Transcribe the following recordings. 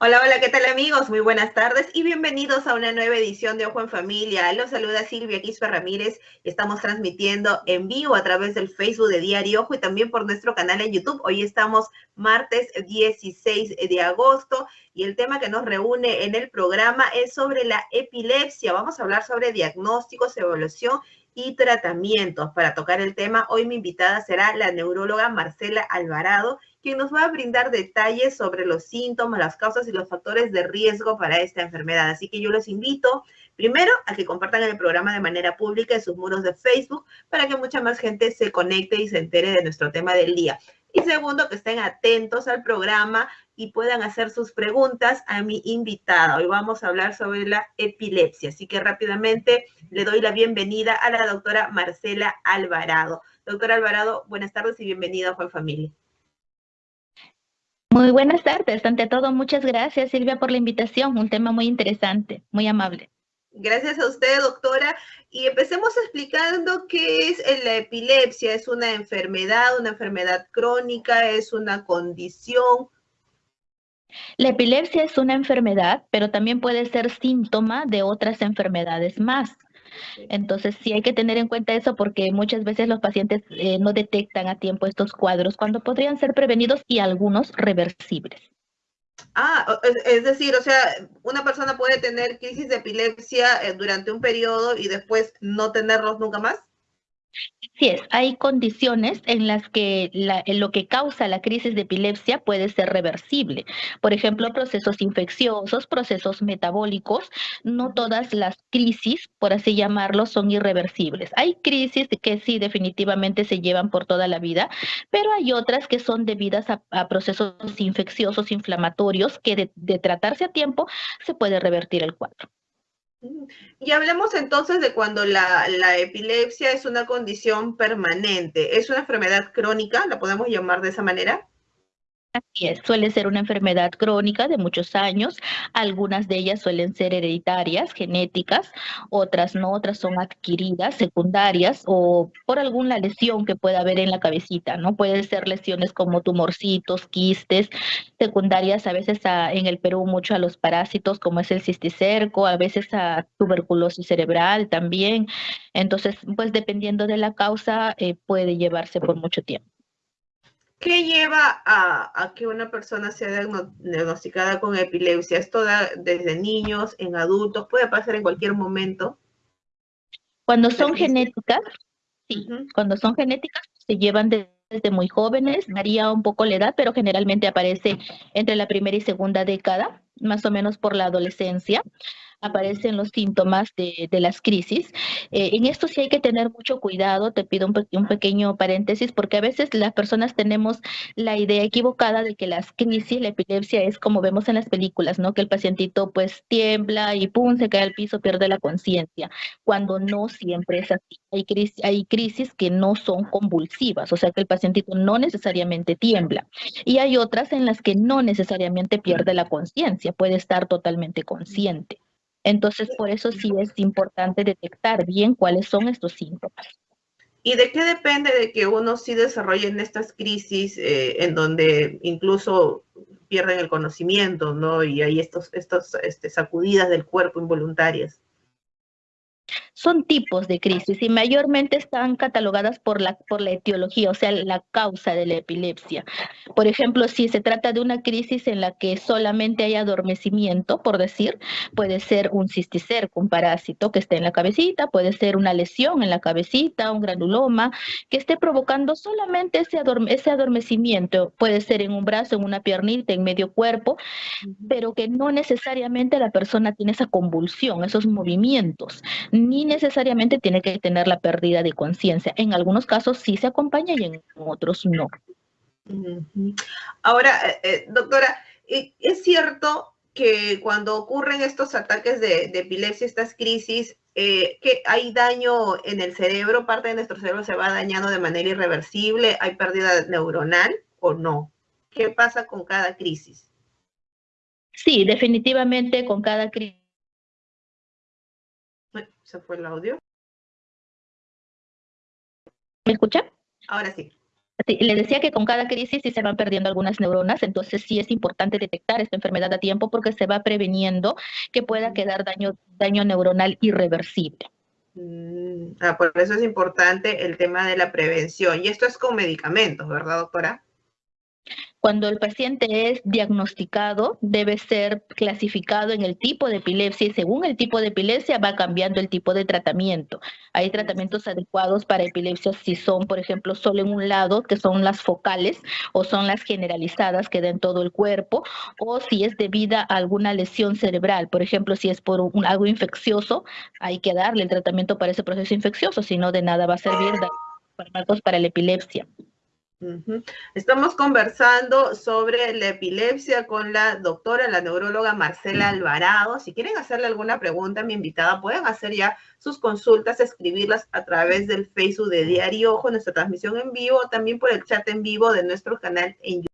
Hola, hola, ¿qué tal amigos? Muy buenas tardes y bienvenidos a una nueva edición de Ojo en Familia. Los saluda Silvia Quispe Ramírez estamos transmitiendo en vivo a través del Facebook de Diario Ojo y también por nuestro canal en YouTube. Hoy estamos martes 16 de agosto y el tema que nos reúne en el programa es sobre la epilepsia. Vamos a hablar sobre diagnósticos, evaluación y tratamientos. Para tocar el tema, hoy mi invitada será la neuróloga Marcela Alvarado, quien nos va a brindar detalles sobre los síntomas, las causas y los factores de riesgo para esta enfermedad. Así que yo los invito primero a que compartan el programa de manera pública en sus muros de Facebook para que mucha más gente se conecte y se entere de nuestro tema del día. Y segundo, que estén atentos al programa y puedan hacer sus preguntas a mi invitada. Hoy vamos a hablar sobre la epilepsia, así que rápidamente le doy la bienvenida a la doctora Marcela Alvarado. Doctora Alvarado, buenas tardes y bienvenida a Juan Familia. Muy buenas tardes. Ante todo, muchas gracias Silvia por la invitación. Un tema muy interesante, muy amable. Gracias a usted, doctora. Y empecemos explicando qué es la epilepsia. ¿Es una enfermedad, una enfermedad crónica? ¿Es una condición? La epilepsia es una enfermedad, pero también puede ser síntoma de otras enfermedades más. Entonces sí hay que tener en cuenta eso porque muchas veces los pacientes eh, no detectan a tiempo estos cuadros cuando podrían ser prevenidos y algunos reversibles. Ah, es decir, o sea, una persona puede tener crisis de epilepsia eh, durante un periodo y después no tenerlos nunca más. Sí es, hay condiciones en las que lo que causa la crisis de epilepsia puede ser reversible. Por ejemplo, procesos infecciosos, procesos metabólicos. No todas las crisis, por así llamarlo, son irreversibles. Hay crisis que sí definitivamente se llevan por toda la vida, pero hay otras que son debidas a, procesos infecciosos, inflamatorios, que de tratarse a tiempo se puede revertir el cuadro. Y hablemos entonces de cuando la, la, epilepsia es una condición permanente. ¿Es una enfermedad crónica? ¿La podemos llamar de esa manera? Así es, suele ser una enfermedad crónica de muchos años. Algunas de ellas suelen ser hereditarias, genéticas, otras no, otras son adquiridas, secundarias o por alguna lesión que pueda haber en la cabecita, ¿no? Pueden ser lesiones como tumorcitos, quistes, secundarias a veces en el Perú mucho a los parásitos como es el cisticerco, a veces a tuberculosis cerebral también. Entonces, pues dependiendo de la causa, eh, puede llevarse por mucho tiempo. ¿Qué lleva a, que una persona sea diagnosticada con epilepsia? ¿Esto da desde niños, en adultos? ¿Puede pasar en cualquier momento? Cuando son genéticas, sí, cuando son genéticas se llevan desde muy jóvenes, varía un poco la edad, pero generalmente aparece entre la primera y segunda década, más o menos por la adolescencia aparecen los síntomas de, las crisis. Eh, en esto sí hay que tener mucho cuidado, te pido un, pequeño paréntesis, porque a veces las personas tenemos la idea equivocada de que las crisis, la epilepsia es como vemos en las películas, ¿no? Que el pacientito pues tiembla y pum, se cae al piso, pierde la conciencia, cuando no siempre es así. Hay crisis, hay crisis que no son convulsivas, o sea que el pacientito no necesariamente tiembla. Y hay otras en las que no necesariamente pierde la conciencia, puede estar totalmente consciente. Entonces, por eso sí es importante detectar bien cuáles son estos síntomas. ¿Y de qué depende de que uno sí desarrolle en estas crisis eh, en donde incluso pierden el conocimiento, ¿no? Y hay estos, estos este, sacudidas del cuerpo involuntarias son tipos de crisis y mayormente están catalogadas por la, por la etiología, o sea, la causa de la epilepsia. Por ejemplo, si se trata de una crisis en la que solamente hay adormecimiento, por decir, puede ser un cisticerco, un parásito que esté en la cabecita, puede ser una lesión en la cabecita, un granuloma, que esté provocando solamente ese, ese adormecimiento, puede ser en un brazo, en una piernita, en medio cuerpo, pero que no necesariamente la persona tiene esa convulsión, esos movimientos, ni necesariamente tiene que tener la pérdida de conciencia. En algunos casos sí se acompaña y en otros no. Ahora, eh, eh, doctora, ¿es cierto que cuando ocurren estos ataques de, epilepsia, estas crisis, eh, que hay daño en el cerebro, parte de nuestro cerebro se va dañando de manera irreversible, hay pérdida neuronal o no? ¿Qué pasa con cada crisis? Sí, definitivamente con cada crisis se fue el audio. ¿Me escucha? Ahora sí. le decía que con cada crisis sí se van perdiendo algunas neuronas, entonces sí es importante detectar esta enfermedad a tiempo porque se va preveniendo que pueda quedar daño, daño neuronal irreversible. Mm, ah, por eso es importante el tema de la prevención. Y esto es con medicamentos, ¿verdad, doctora? Cuando el paciente es diagnosticado, debe ser clasificado en el tipo de epilepsia y según el tipo de epilepsia va cambiando el tipo de tratamiento. Hay tratamientos adecuados para epilepsia si son, por ejemplo, solo en un lado, que son las focales, o son las generalizadas que den todo el cuerpo, o si es debida a alguna lesión cerebral. Por ejemplo, si es por un, algo infeccioso, hay que darle el tratamiento para ese proceso infeccioso, si no de nada va a servir dar fármacos para la epilepsia. Estamos conversando sobre la epilepsia con la doctora, la neuróloga Marcela Alvarado. Si quieren hacerle alguna pregunta a mi invitada, pueden hacer ya sus consultas, escribirlas a través del Facebook de Diario Ojo, nuestra transmisión en vivo, también por el chat en vivo de nuestro canal en YouTube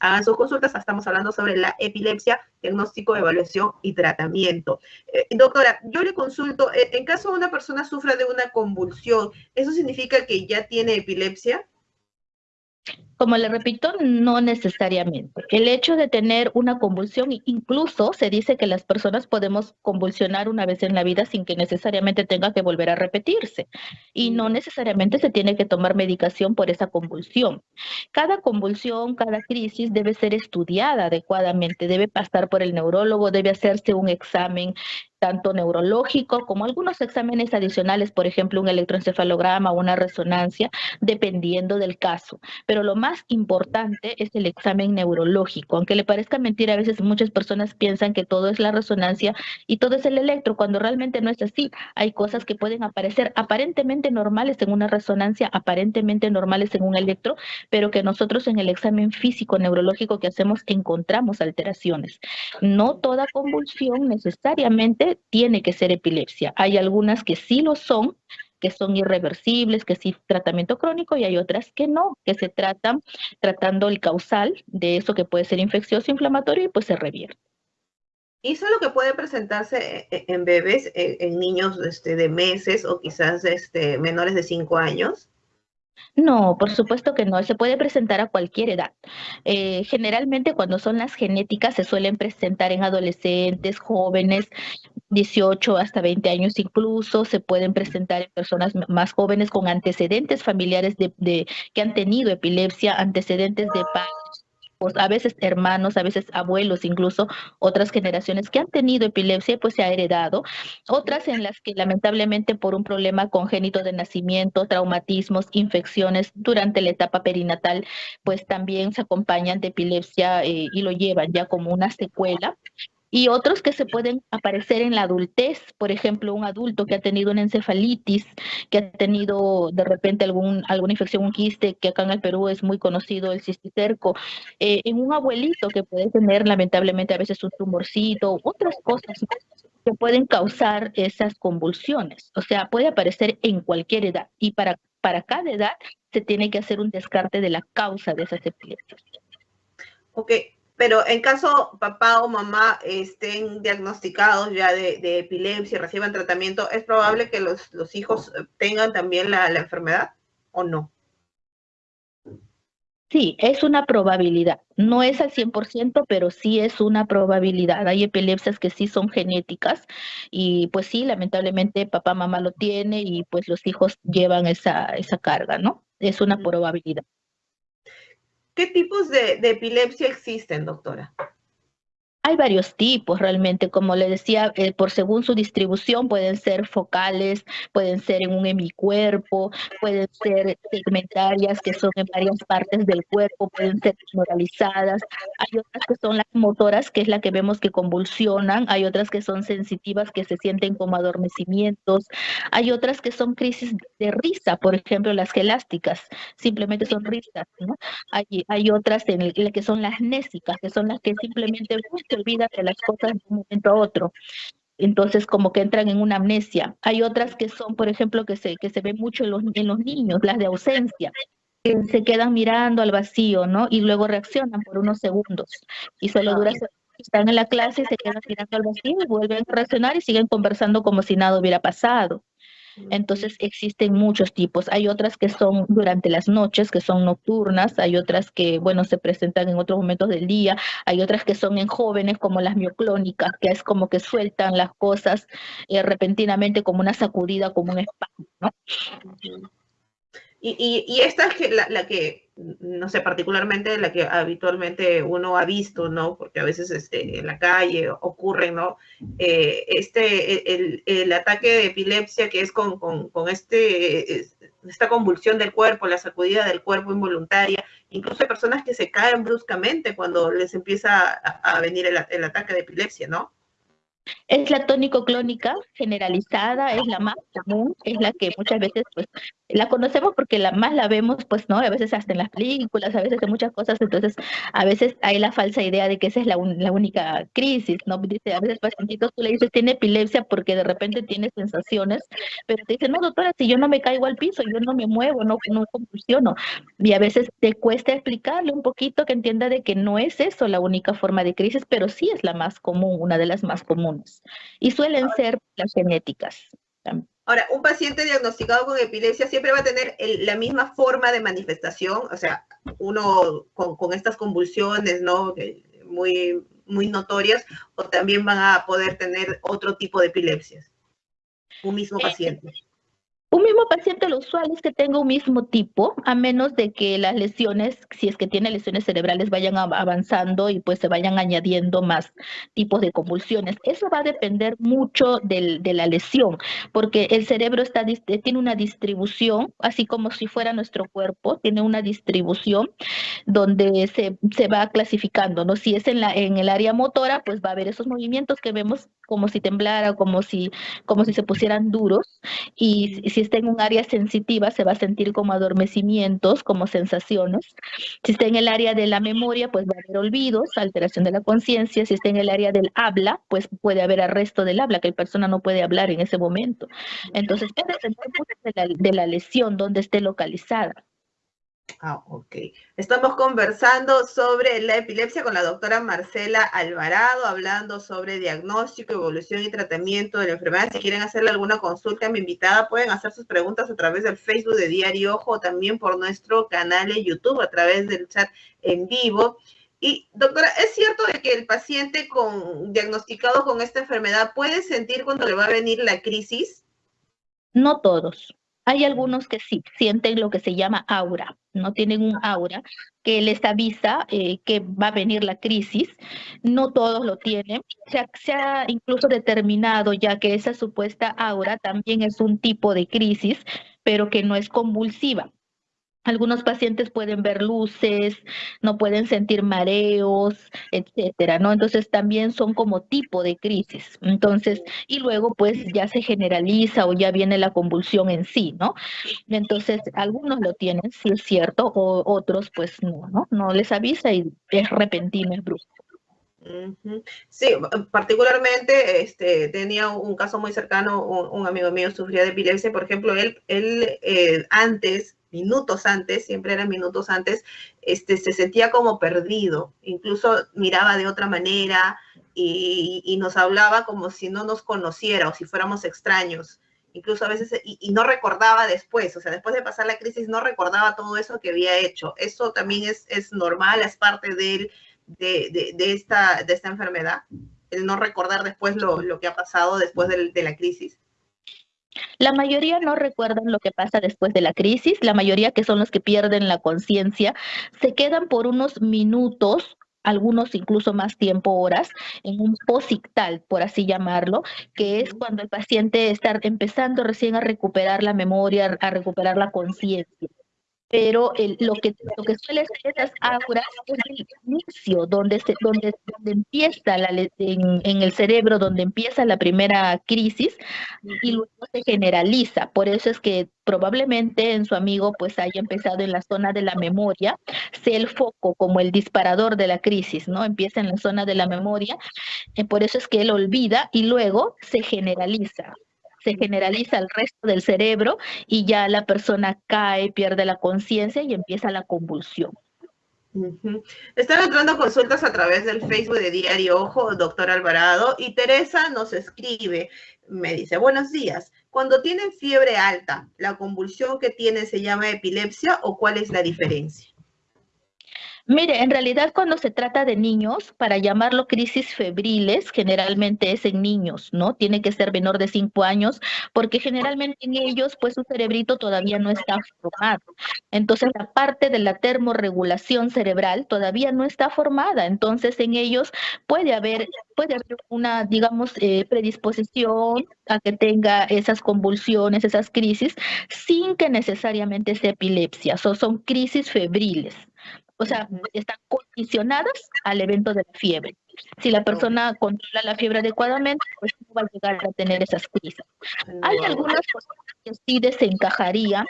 hagan sus consultas. Estamos hablando sobre la epilepsia, diagnóstico, evaluación y tratamiento. Eh, doctora, yo le consulto, eh, en caso de una persona sufra de una convulsión, ¿eso significa que ya tiene epilepsia? Como le repito, no necesariamente. El hecho de tener una convulsión, incluso se dice que las personas podemos convulsionar una vez en la vida sin que necesariamente tenga que volver a repetirse. Y no necesariamente se tiene que tomar medicación por esa convulsión. Cada convulsión, cada crisis debe ser estudiada adecuadamente, debe pasar por el neurólogo, debe hacerse un examen tanto neurológico como algunos exámenes adicionales, por ejemplo, un electroencefalograma o una resonancia, dependiendo del caso. Pero lo más importante es el examen neurológico. Aunque le parezca mentira, a veces muchas personas piensan que todo es la resonancia y todo es el electro, cuando realmente no es así. Hay cosas que pueden aparecer aparentemente normales en una resonancia, aparentemente normales en un electro, pero que nosotros en el examen físico neurológico que hacemos encontramos alteraciones. No toda convulsión necesariamente tiene que ser epilepsia. Hay algunas que sí lo son, que son irreversibles, que sí tratamiento crónico y hay otras que no, que se tratan tratando el causal de eso que puede ser infeccioso, inflamatorio y pues se revierte. ¿Y eso es lo que puede presentarse e, e, en bebés, e, en, niños este, de meses o quizás este, menores de 5 años? No, por supuesto que no, se puede presentar a cualquier edad. Eh, generalmente cuando son las genéticas se suelen presentar en adolescentes, jóvenes, 18 hasta 20 años incluso, se pueden presentar en personas más jóvenes con antecedentes familiares de, de que han tenido epilepsia, antecedentes de padres a veces hermanos, a veces abuelos, incluso otras generaciones que han tenido epilepsia, pues se ha heredado. Otras en las que lamentablemente por un problema congénito de nacimiento, traumatismos, infecciones durante la etapa perinatal, pues también se acompañan de epilepsia eh, y lo llevan ya como una secuela y otros que se pueden aparecer en la adultez, por ejemplo, un adulto que ha tenido una encefalitis, que ha tenido de repente algún, alguna infección, un quiste, que acá en el Perú es muy conocido el cisticerco, eh, en un abuelito que puede tener lamentablemente a veces un tumorcito, otras cosas que pueden causar esas convulsiones. O sea, puede aparecer en cualquier edad y para, para cada edad se tiene que hacer un descarte de la causa de esas epilepsias. Ok, pero en caso papá o mamá estén diagnosticados ya de, epilepsia y reciban tratamiento, ¿es probable que los, hijos tengan también la, enfermedad o no? Sí, es una probabilidad. No es al 100%, pero sí es una probabilidad. Hay epilepsias que sí son genéticas y pues sí, lamentablemente papá, mamá lo tiene y pues los hijos llevan esa, esa carga, ¿no? Es una probabilidad. ¿Qué tipos de, epilepsia existen, doctora? Hay varios tipos realmente, como le decía, eh, por según su distribución pueden ser focales, pueden ser en un hemicuerpo, pueden ser segmentarias que son en varias partes del cuerpo, pueden ser moralizadas. Hay otras que son las motoras, que es la que vemos que convulsionan, hay otras que son sensitivas que se sienten como adormecimientos, hay otras que son crisis de risa, por ejemplo, las gelásticas, simplemente son risas, ¿no? Hay, hay otras en el, que son las nésicas, que son las que simplemente se olvida de las cosas de un momento a otro. Entonces, como que entran en una amnesia. Hay otras que son, por ejemplo, que se, que se ven mucho en los, en los niños, las de ausencia, que se quedan mirando al vacío, ¿no? Y luego reaccionan por unos segundos. Y solo dura, están en la clase y se quedan mirando al vacío y vuelven a reaccionar y siguen conversando como si nada hubiera pasado. Entonces existen muchos tipos. Hay otras que son durante las noches, que son nocturnas, hay otras que, bueno, se presentan en otros momentos del día, hay otras que son en jóvenes como las mioclónicas, que es como que sueltan las cosas eh, repentinamente como una sacudida, como un espasmo, ¿no? Y, esta es la, que, no sé, particularmente la que habitualmente uno ha visto, ¿no? Porque a veces este, en la calle ocurre, ¿no? Eh, este, el, el, ataque de epilepsia que es con, con, este, esta convulsión del cuerpo, la sacudida del cuerpo involuntaria. Incluso hay personas que se caen bruscamente cuando les empieza a, a venir el, el ataque de epilepsia, ¿no? Es la tónico-clónica generalizada, es la más común, es la que muchas veces pues la conocemos porque la más la vemos pues no, a veces hasta en las películas, a veces en muchas cosas, entonces a veces hay la falsa idea de que esa es la, única crisis, ¿no? Dice, a veces pacientitos tú le dices tiene epilepsia porque de repente tiene sensaciones, pero te dicen, no doctora, si yo no me caigo al piso, yo no me muevo, no, no convulsiono, y a veces te cuesta explicarle un poquito que entienda de que no es eso la única forma de crisis, pero sí es la más común, una de las más comunes y suelen ser las genéticas. Ahora, un paciente diagnosticado con epilepsia siempre va a tener la misma forma de manifestación, o sea, uno con, estas convulsiones, ¿no? Muy, muy notorias, o también van a poder tener otro tipo de epilepsias. Un mismo eh, paciente. Un mismo paciente lo usual es que tenga un mismo tipo, a menos de que las lesiones, si es que tiene lesiones cerebrales, vayan avanzando y pues se vayan añadiendo más tipos de convulsiones. Eso va a depender mucho del, de la lesión, porque el cerebro está, tiene una distribución, así como si fuera nuestro cuerpo, tiene una distribución donde se, se va clasificando, ¿no? Si es en, la, en el área motora, pues va a haber esos movimientos que vemos como si temblara, como si, como si se pusieran duros, y si está en un área sensitiva se va a sentir como adormecimientos, como sensaciones. Si está en el área de la memoria, pues va a haber olvidos, alteración de la conciencia. Si está en el área del habla, pues puede haber arresto del habla, que la persona no puede hablar en ese momento. Entonces, puede depender de la lesión, donde esté localizada. Ah, ok. Estamos conversando sobre la epilepsia con la doctora Marcela Alvarado, hablando sobre diagnóstico, evolución y tratamiento de la enfermedad. Si quieren hacerle alguna consulta a mi invitada, pueden hacer sus preguntas a través del Facebook de Diario Ojo o también por nuestro canal de YouTube a través del chat en vivo. Y doctora, ¿es cierto de que el paciente con, diagnosticado con esta enfermedad puede sentir cuando le va a venir la crisis? No todos. Hay algunos que sí, sienten lo que se llama aura, no tienen un aura que les avisa eh, que va a venir la crisis. No todos lo tienen. Se se ha incluso determinado ya que esa supuesta aura también es un tipo de crisis, pero que no es convulsiva. Algunos pacientes pueden ver luces, no pueden sentir mareos, etcétera, ¿no? Entonces también son como tipo de crisis. Entonces, y luego pues ya se generaliza o ya viene la convulsión en sí, ¿no? Entonces, algunos lo tienen, sí es cierto, o otros pues no, ¿no? No les avisa y es repentino, es brusco. Sí, particularmente este, tenía un caso muy cercano, un, amigo mío sufría de epilepsia, por ejemplo, él, él eh, antes minutos antes, siempre eran minutos antes, este, se sentía como perdido, incluso miraba de otra manera y, nos hablaba como si no nos conociera o si fuéramos extraños, incluso a veces, y, no recordaba después, o sea, después de pasar la crisis no recordaba todo eso que había hecho. Eso también es, es normal, es parte de, de, de, esta, de esta enfermedad, el no recordar después lo, lo que ha pasado después de la crisis. La mayoría no recuerdan lo que pasa después de la crisis, la mayoría que son los que pierden la conciencia, se quedan por unos minutos algunos incluso más tiempo, horas, en un posictal, por así llamarlo, que es cuando el paciente está empezando recién a recuperar la memoria, a recuperar la conciencia pero el, lo, que, lo que suele ser esas auras es el inicio, donde, se, donde, donde empieza la, en, en, el cerebro, donde empieza la primera crisis y luego se generaliza. Por eso es que probablemente en su amigo pues haya empezado en la zona de la memoria, sea el foco como el disparador de la crisis, ¿no? Empieza en la zona de la memoria, y por eso es que él olvida y luego se generaliza se generaliza al resto del cerebro y ya la persona cae, pierde la conciencia y empieza la convulsión. Están entrando consultas a través del Facebook de Diario Ojo, doctor Alvarado, y Teresa nos escribe, me dice, buenos días, cuando tienen fiebre alta, ¿la convulsión que tienen se llama epilepsia o cuál es la diferencia? Mire, en realidad cuando se trata de niños, para llamarlo crisis febriles, generalmente es en niños, ¿no? Tiene que ser menor de cinco años, porque generalmente en ellos, pues su cerebrito todavía no está formado. Entonces, la parte de la termorregulación cerebral todavía no está formada. Entonces, en ellos puede haber, puede haber una, digamos, eh, predisposición a que tenga esas convulsiones, esas crisis, sin que necesariamente sea epilepsia. O son crisis febriles o sea, están condicionadas al evento de la fiebre. Si la persona controla la fiebre adecuadamente, pues no va a llegar a tener esas crisis. Hay algunas cosas que sí desencajaría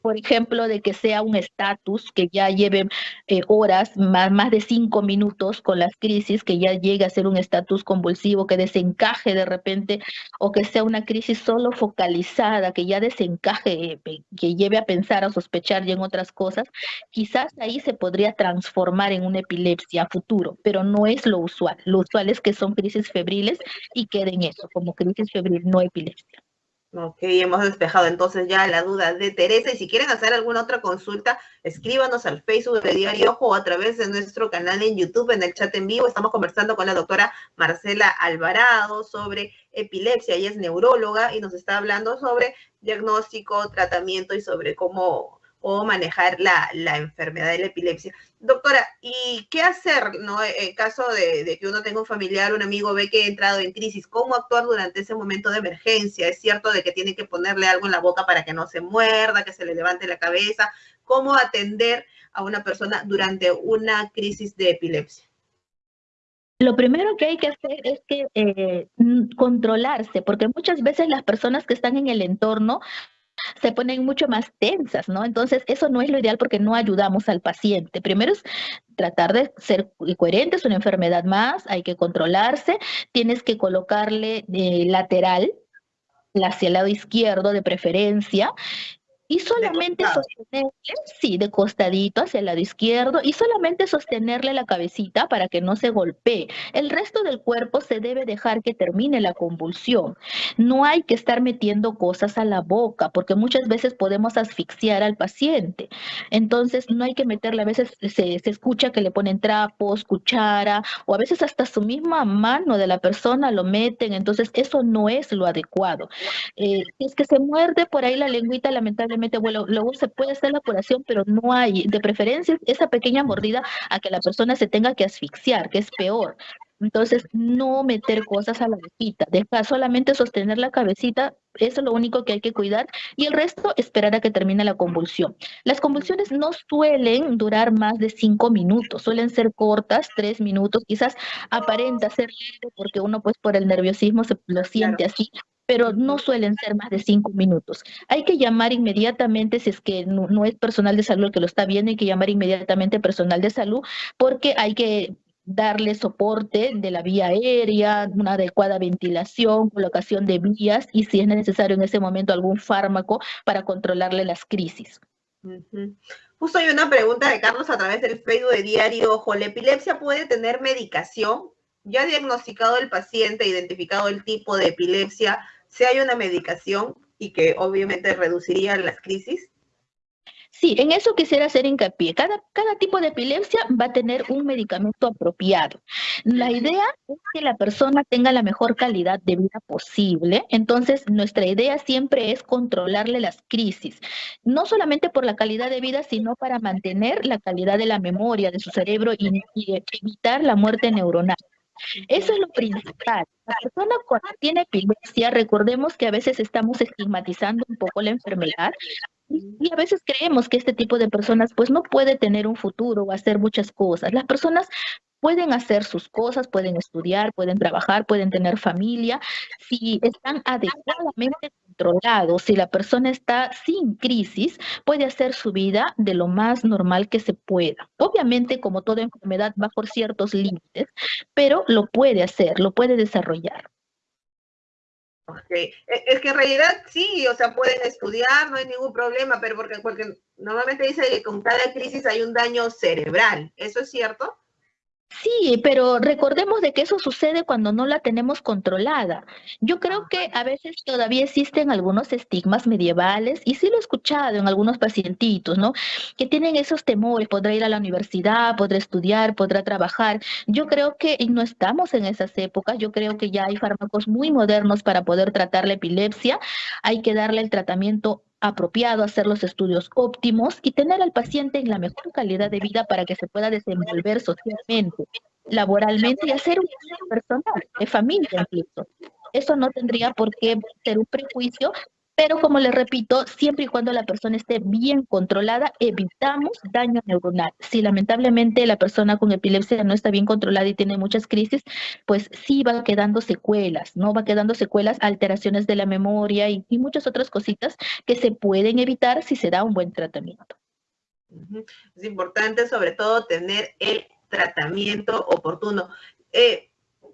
por ejemplo, de que sea un estatus que ya lleve eh, horas, más, de cinco minutos con las crisis, que ya llegue a ser un estatus convulsivo, que desencaje de repente, o que sea una crisis solo focalizada, que ya desencaje, eh, que lleve a pensar, a sospechar ya en otras cosas, quizás ahí se podría transformar en una epilepsia a futuro, pero no es lo usual. Lo usual es que son crisis febriles y queden eso, como crisis febril, no epilepsia. Ok, hemos despejado entonces ya la duda de Teresa y si quieren hacer alguna otra consulta, escríbanos al Facebook de Diario Ojo o a través de nuestro canal en YouTube, en el chat en vivo. Estamos conversando con la doctora Marcela Alvarado sobre epilepsia. Ella es neuróloga y nos está hablando sobre diagnóstico, tratamiento y sobre cómo o manejar la, enfermedad de la epilepsia. Doctora, ¿y qué hacer ¿no? en caso de, que uno tenga un familiar, un amigo ve que ha entrado en crisis? ¿Cómo actuar durante ese momento de emergencia? ¿Es cierto de que tiene que ponerle algo en la boca para que no se muerda, que se le levante la cabeza? ¿Cómo atender a una persona durante una crisis de epilepsia? Lo primero que hay que hacer es que eh, controlarse, porque muchas veces las personas que están en el entorno se ponen mucho más tensas, ¿no? Entonces, eso no es lo ideal porque no ayudamos al paciente. Primero es tratar de ser coherente, es una enfermedad más, hay que controlarse, tienes que colocarle eh, lateral, hacia el lado izquierdo de preferencia, y solamente sostenerle, sí, de costadito hacia el lado izquierdo, y solamente sostenerle la cabecita para que no se golpee. El resto del cuerpo se debe dejar que termine la convulsión. No hay que estar metiendo cosas a la boca, porque muchas veces podemos asfixiar al paciente. Entonces, no hay que meterle, a veces se, escucha que le ponen trapos, cuchara, o a veces hasta su misma mano de la persona lo meten, entonces eso no es lo adecuado. Eh, si es que se muerde por ahí la lengüita, lamentablemente, bueno, luego se puede hacer la curación, pero no hay, de preferencia, esa pequeña mordida a que la persona se tenga que asfixiar, que es peor. Entonces, no meter cosas a la boquita, dejar solamente sostener la cabecita, eso es lo único que hay que cuidar, y el resto esperar a que termine la convulsión. Las convulsiones no suelen durar más de cinco minutos, suelen ser cortas, tres minutos, quizás aparenta ser lento porque uno pues por el nerviosismo se lo siente así, pero no suelen ser más de cinco minutos. Hay que llamar inmediatamente, si es que no, es personal de salud el que lo está viendo, hay que llamar inmediatamente personal de salud porque hay que darle soporte de la vía aérea, una adecuada ventilación, colocación de vías y si es necesario en ese momento algún fármaco para controlarle las crisis. Justo hay una pregunta de Carlos a través del Facebook de Diario Ojo. ¿La epilepsia puede tener medicación? Ya diagnosticado el paciente, identificado el tipo de epilepsia, si hay una medicación y que obviamente reduciría las crisis? Sí, en eso quisiera hacer hincapié. Cada, cada tipo de epilepsia va a tener un medicamento apropiado. La idea es que la persona tenga la mejor calidad de vida posible. Entonces, nuestra idea siempre es controlarle las crisis, no solamente por la calidad de vida, sino para mantener la calidad de la memoria de su cerebro y evitar la muerte neuronal. Eso es lo principal. La persona cuando tiene epilepsia, recordemos que a veces estamos estigmatizando un poco la enfermedad y a veces creemos que este tipo de personas pues no puede tener un futuro o hacer muchas cosas. Las personas pueden hacer sus cosas, pueden estudiar, pueden trabajar, pueden tener familia, si están adecuadamente controlados, si la persona está sin crisis, puede hacer su vida de lo más normal que se pueda. Obviamente, como toda enfermedad, va por ciertos límites, pero lo puede hacer, lo puede desarrollar. Okay. E, es que en realidad sí, o sea, pueden estudiar, no hay ningún problema, pero porque, porque normalmente dice que con cada crisis hay un daño cerebral, ¿eso es cierto? Sí, pero recordemos de que eso sucede cuando no la tenemos controlada. Yo creo que a veces todavía existen algunos estigmas medievales, y sí lo he escuchado en algunos pacientitos, ¿no? Que tienen esos temores, podrá ir a la universidad, podrá estudiar, podrá trabajar. Yo creo que no estamos en esas épocas, yo creo que ya hay fármacos muy modernos para poder tratar la epilepsia, hay que darle el tratamiento apropiado, hacer los estudios óptimos y tener al paciente en la mejor calidad de vida para que se pueda desenvolver socialmente, laboralmente y hacer un personal, de familia incluso. Eso no tendría por qué ser un prejuicio pero como les repito, siempre y cuando la persona esté bien controlada, evitamos daño neuronal. Si lamentablemente la persona con epilepsia no está bien controlada y tiene muchas crisis, pues sí va quedando secuelas, ¿no? Va quedando secuelas, alteraciones de la memoria y, muchas otras cositas que se pueden evitar si se da un buen tratamiento. Es importante sobre todo tener el tratamiento oportuno. Eh,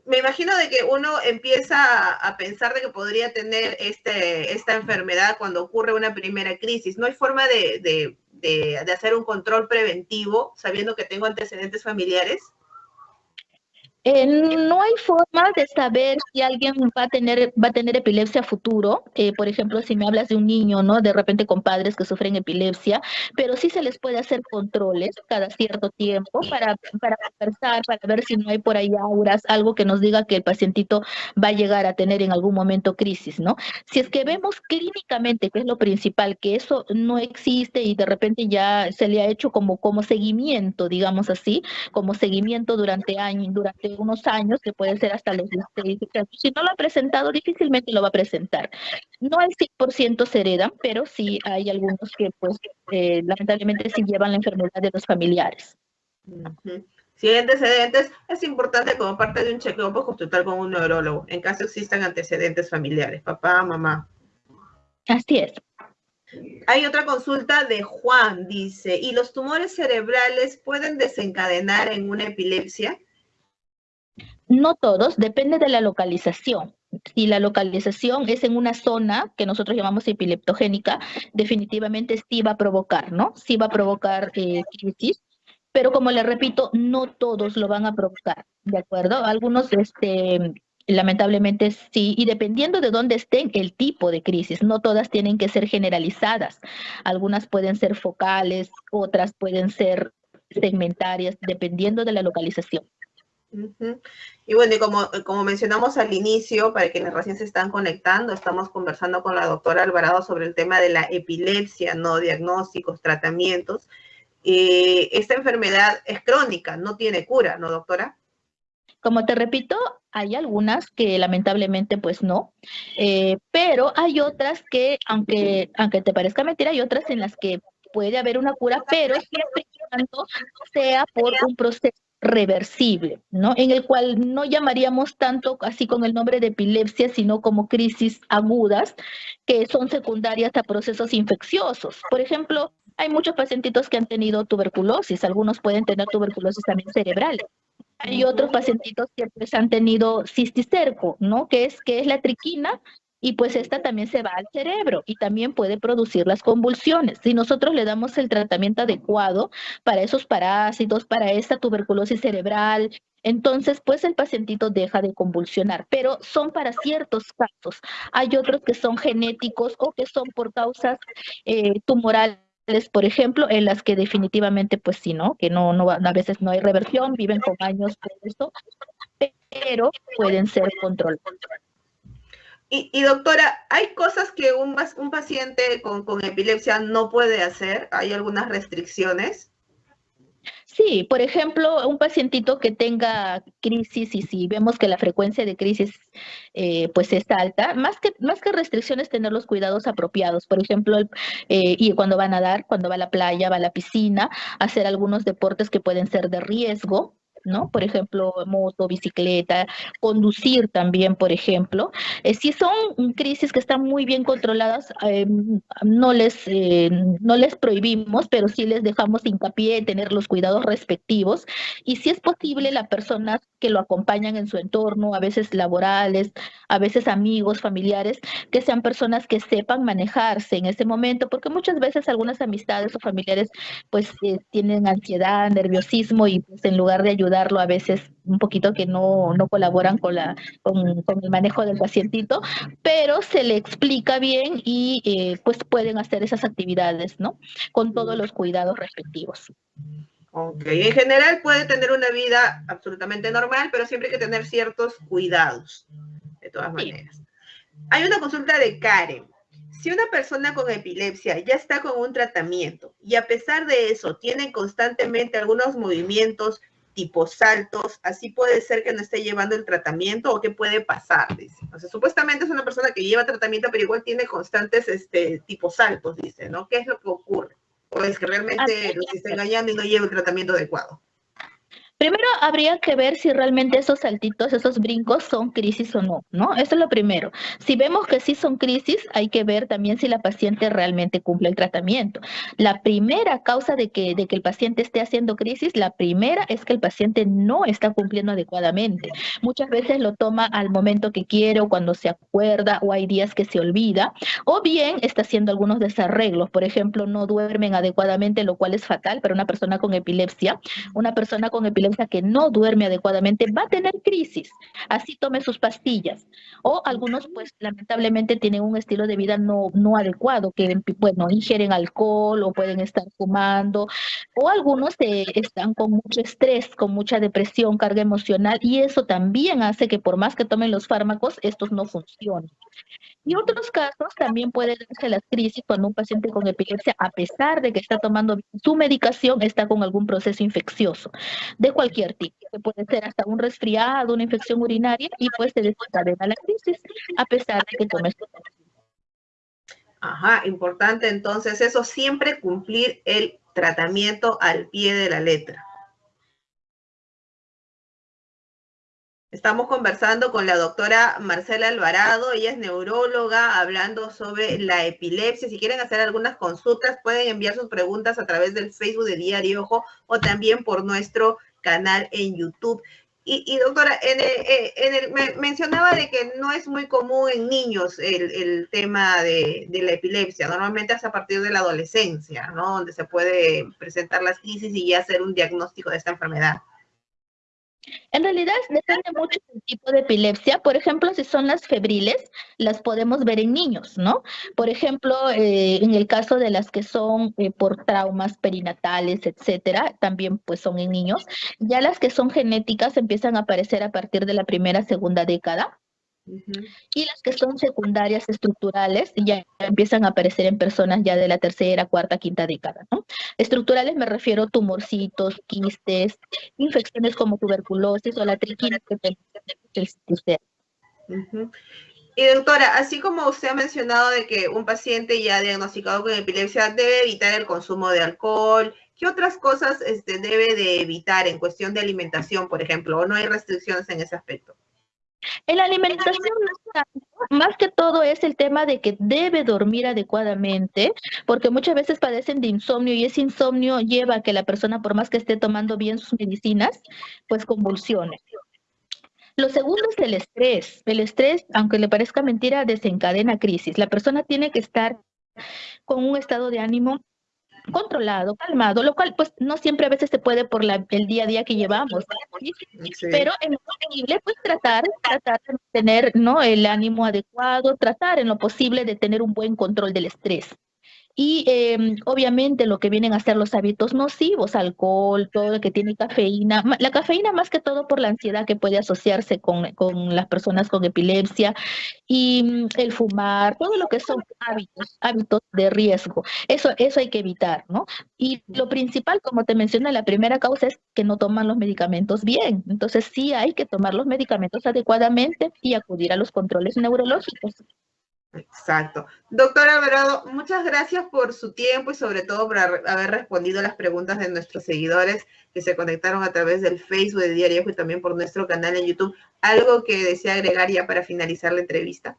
me imagino de que uno empieza a, pensar de que podría tener este, esta enfermedad cuando ocurre una primera crisis. No hay forma de, de, de hacer un control preventivo sabiendo que tengo antecedentes familiares. Eh, no hay forma de saber si alguien va a tener, va a tener epilepsia futuro. Eh, por ejemplo, si me hablas de un niño, ¿no? De repente con padres que sufren epilepsia, pero sí se les puede hacer controles cada cierto tiempo para, para conversar, para ver si no hay por ahí auras, algo que nos diga que el pacientito va a llegar a tener en algún momento crisis, ¿no? Si es que vemos clínicamente, que es lo principal, que eso no existe y de repente ya se le ha hecho como, como seguimiento, digamos así, como seguimiento durante años, durante unos años, que puede ser hasta los 16 Si no lo ha presentado, difícilmente lo va a presentar. No al 100% se heredan, pero sí hay algunos que, pues, eh, lamentablemente sí llevan la enfermedad de los familiares. Si hay antecedentes, es importante como parte de un chequeo pues, consultar con un neurólogo, en caso existan antecedentes familiares, papá, mamá. Así es. Hay otra consulta de Juan, dice, ¿y los tumores cerebrales pueden desencadenar en una epilepsia? No todos, depende de la localización. Si la localización es en una zona que nosotros llamamos epileptogénica, definitivamente sí va a provocar, ¿no? Sí va a provocar eh, crisis, pero como le repito, no todos lo van a provocar, ¿de acuerdo? Algunos, este, lamentablemente sí, y dependiendo de dónde estén, el tipo de crisis, no todas tienen que ser generalizadas. Algunas pueden ser focales, otras pueden ser segmentarias, dependiendo de la localización. Y bueno, y como, como mencionamos al inicio, para quienes recién se están conectando, estamos conversando con la doctora Alvarado sobre el tema de la epilepsia, ¿no? Diagnósticos, tratamientos. Eh, esta enfermedad es crónica, no tiene cura, ¿no, doctora? Como te repito, hay algunas que lamentablemente pues no, eh, pero hay otras que, aunque, aunque te parezca mentira, hay otras en las que puede haber una cura, pero siempre y cuando sea por un proceso reversible, ¿no? En el cual no llamaríamos tanto así con el nombre de epilepsia, sino como crisis agudas, que son secundarias a procesos infecciosos. Por ejemplo, hay muchos pacientitos que han tenido tuberculosis, algunos pueden tener tuberculosis también cerebral. Hay otros pacientitos que pues, han tenido cisticerco, ¿no? Que es, que es la triquina, y pues esta también se va al cerebro y también puede producir las convulsiones. Si nosotros le damos el tratamiento adecuado para esos parásitos, para esta tuberculosis cerebral, entonces pues el pacientito deja de convulsionar, pero son para ciertos casos. Hay otros que son genéticos o que son por causas eh, tumorales por ejemplo, en las que definitivamente, pues sí, ¿no? Que no, no, a veces no hay reversión, viven con años por esto, pero pueden ser controlados. Y, doctora, ¿hay cosas que un, un paciente con, con, epilepsia no puede hacer? ¿Hay algunas restricciones? Sí, por ejemplo, un pacientito que tenga crisis y si vemos que la frecuencia de crisis eh, pues es alta, más que, más que restricciones, tener los cuidados apropiados. Por ejemplo, eh, y cuando va a nadar, cuando va a la playa, va a la piscina, hacer algunos deportes que pueden ser de riesgo, ¿no? Por ejemplo, moto, bicicleta, conducir también, por ejemplo. Eh, si son crisis que están muy bien controladas, eh, no, les, eh, no les prohibimos, pero sí les dejamos hincapié en tener los cuidados respectivos. Y si es posible, las personas que lo acompañan en su entorno, a veces laborales, a veces amigos, familiares, que sean personas que sepan manejarse en ese momento, porque muchas veces algunas amistades o familiares pues tienen ansiedad, nerviosismo y pues en lugar de ayudarlo a veces un poquito que no, no colaboran con, la, con, el manejo del pacientito, pero se le explica bien y eh, pues pueden hacer esas actividades, ¿no? Con todos los cuidados respectivos. Ok, en general puede tener una vida absolutamente normal, pero siempre hay que tener ciertos cuidados, de todas maneras. Hay una consulta de Karen. Si una persona con epilepsia ya está con un tratamiento y a pesar de eso tiene constantemente algunos movimientos tipo saltos, así puede ser que no esté llevando el tratamiento o qué puede pasar, dice. O sea, supuestamente es una persona que lleva tratamiento, pero igual tiene constantes este, tipo saltos, dice, ¿no? ¿Qué es lo que ocurre? O es que realmente lo está engañando y no lleva el tratamiento adecuado. Primero habría que ver si realmente esos saltitos, esos brincos son crisis o no, ¿no? Eso es lo primero. Si vemos que sí son crisis, hay que ver también si la paciente realmente cumple el tratamiento. La primera causa de que, de que el paciente esté haciendo crisis, la primera es que el paciente no está cumpliendo adecuadamente. Muchas veces lo toma al momento que quiere o cuando se acuerda o hay días que se olvida, o bien está haciendo algunos desarreglos. Por ejemplo, no duermen adecuadamente, lo cual es fatal para una persona con epilepsia. Una persona con epilepsia que no duerme adecuadamente va a tener crisis, así tome sus pastillas. O algunos, pues lamentablemente tienen un estilo de vida no, no adecuado, que bueno, ingieren alcohol o pueden estar fumando, o algunos eh, están con mucho estrés, con mucha depresión, carga emocional, y eso también hace que por más que tomen los fármacos, estos no funcionen. Y otros casos también puede darse las crisis cuando un paciente con epilepsia, a pesar de que está tomando su medicación, está con algún proceso infeccioso. De cualquier tipo, que puede ser hasta un resfriado, una infección urinaria y pues se desencadena la crisis a pesar de que tome su Ajá, importante entonces eso, siempre cumplir el tratamiento al pie de la letra. Estamos conversando con la doctora Marcela Alvarado, ella es neuróloga, hablando sobre la epilepsia. Si quieren hacer algunas consultas, pueden enviar sus preguntas a través del Facebook de Diario Ojo o también por nuestro canal en YouTube. Y, doctora, en el, mencionaba de que no es muy común en niños el, tema de, de, la epilepsia, normalmente es a partir de la adolescencia, ¿no? Donde se puede presentar las crisis y ya hacer un diagnóstico de esta enfermedad. En realidad depende mucho del tipo de epilepsia. Por ejemplo, si son las febriles, las podemos ver en niños, ¿no? Por ejemplo, eh, en el caso de las que son eh, por traumas perinatales, etcétera, también pues son en niños. Ya las que son genéticas empiezan a aparecer a partir de la primera, segunda década. Y las que son secundarias estructurales ya empiezan a aparecer en personas ya de la tercera, cuarta, quinta década. ¿no? Estructurales me refiero a tumorcitos, quistes, infecciones como tuberculosis o la triquina que. Y doctora, así como usted ha mencionado de que un paciente ya diagnosticado con epilepsia debe evitar el consumo de alcohol, ¿qué otras cosas este, debe de evitar en cuestión de alimentación, por ejemplo? ¿O no hay restricciones en ese aspecto? En la alimentación, más que todo es el tema de que debe dormir adecuadamente, porque muchas veces padecen de insomnio y ese insomnio lleva a que la persona, por más que esté tomando bien sus medicinas, pues convulsione. Lo segundo es el estrés. El estrés, aunque le parezca mentira, desencadena crisis. La persona tiene que estar con un estado de ánimo controlado, calmado, lo cual pues no siempre a veces se puede por la, el día a día que llevamos, pero en lo posible pues tratar, tratar de tener ¿no? el ánimo adecuado, tratar en lo posible de tener un buen control del estrés. Y em, obviamente lo que vienen a ser los hábitos nocivos, alcohol, todo lo que tiene cafeína, la cafeína más que todo por la ansiedad que puede asociarse con, con las personas con epilepsia y mm, el fumar, todo lo que son hábitos, hábitos de riesgo. Eso, eso hay que evitar, ¿no? Y lo principal, como te mencioné, la primera causa es que no toman los medicamentos bien. Entonces sí hay que tomar los medicamentos adecuadamente y acudir a los controles neurológicos. Exacto. Doctor Alvarado, muchas gracias por su tiempo y sobre todo por haber respondido a las preguntas de nuestros seguidores que se conectaron a través del Facebook de Diario y también por nuestro canal en YouTube. ¿Algo que desea agregar ya para finalizar la entrevista?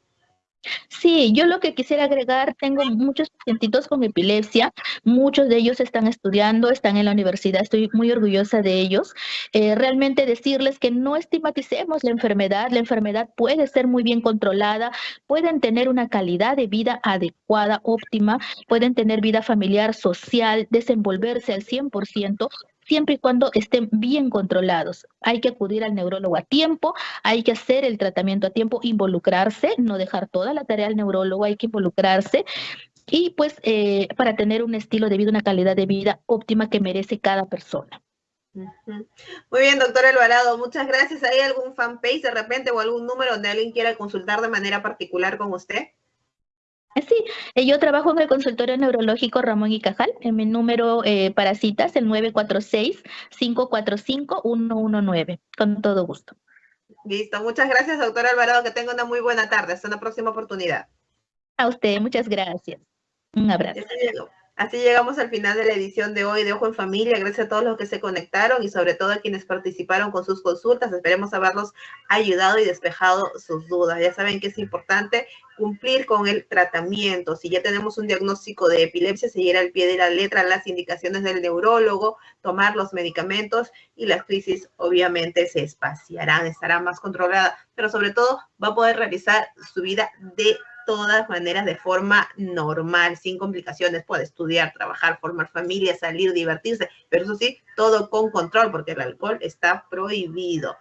Sí, yo lo que quisiera agregar, tengo muchos pacientitos con epilepsia, muchos de ellos están estudiando, están en la universidad, estoy muy orgullosa de ellos. Eh, realmente decirles que no estigmaticemos la enfermedad, la enfermedad puede ser muy bien controlada, pueden tener una calidad de vida adecuada, óptima, pueden tener vida familiar, social, desenvolverse al 100%, siempre y cuando estén bien controlados. Hay que acudir al neurólogo a tiempo, hay que hacer el tratamiento a tiempo, involucrarse, no dejar toda la tarea al neurólogo, hay que involucrarse y pues eh, para tener un estilo de vida, una calidad de vida óptima que merece cada persona. Muy bien, doctor Alvarado, muchas gracias. ¿Hay algún fanpage de repente o algún número donde alguien quiera consultar de manera particular con usted? Sí, eh, yo trabajo en el consultorio neurológico Ramón y Cajal, en mi número eh, para citas, el 946-545-119, con todo gusto. Listo, muchas gracias, doctor Alvarado, que tenga una muy buena tarde, hasta una próxima oportunidad. A usted, muchas gracias. Un abrazo. Así llegamos al final de la edición de hoy de Ojo en Familia. Gracias a todos los que se conectaron y sobre todo a quienes participaron con sus consultas. Esperemos haberlos ayudado y despejado sus dudas. Ya saben que es importante cumplir con el tratamiento. Si ya tenemos un diagnóstico de epilepsia, seguir al pie de la letra las indicaciones del neurólogo, tomar los medicamentos y las crisis obviamente se espaciarán, estará más controlada, pero sobre todo va a poder realizar su vida de todas maneras de forma normal, sin complicaciones. Puede estudiar, trabajar, formar familia, salir, divertirse, pero eso sí, todo con control, porque el alcohol está prohibido.